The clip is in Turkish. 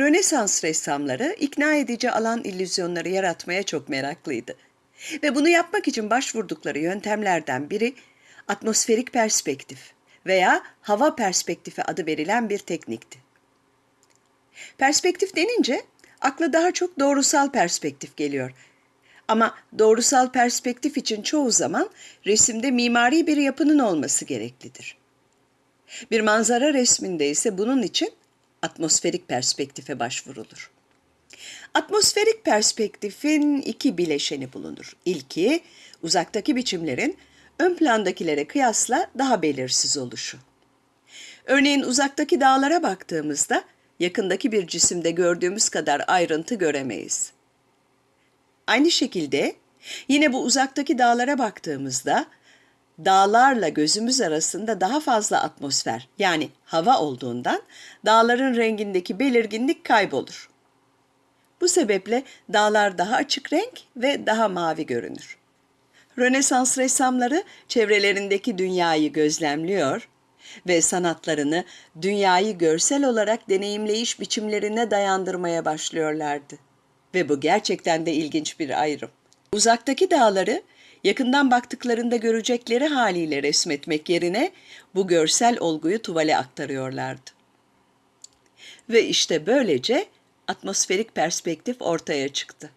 Rönesans ressamları ikna edici alan illüzyonları yaratmaya çok meraklıydı. Ve bunu yapmak için başvurdukları yöntemlerden biri atmosferik perspektif veya hava perspektifi adı verilen bir teknikti. Perspektif denince akla daha çok doğrusal perspektif geliyor. Ama doğrusal perspektif için çoğu zaman resimde mimari bir yapının olması gereklidir. Bir manzara resminde ise bunun için atmosferik perspektife başvurulur. Atmosferik perspektifin iki bileşeni bulunur. İlki, uzaktaki biçimlerin ön plandakilere kıyasla daha belirsiz oluşu. Örneğin uzaktaki dağlara baktığımızda yakındaki bir cisimde gördüğümüz kadar ayrıntı göremeyiz. Aynı şekilde yine bu uzaktaki dağlara baktığımızda dağlarla gözümüz arasında daha fazla atmosfer yani hava olduğundan dağların rengindeki belirginlik kaybolur. Bu sebeple dağlar daha açık renk ve daha mavi görünür. Rönesans ressamları çevrelerindeki dünyayı gözlemliyor ve sanatlarını dünyayı görsel olarak deneyimleyiş biçimlerine dayandırmaya başlıyorlardı. Ve bu gerçekten de ilginç bir ayrım. Uzaktaki dağları yakından baktıklarında görecekleri haliyle resmetmek yerine bu görsel olguyu tuvale aktarıyorlardı. Ve işte böylece atmosferik perspektif ortaya çıktı.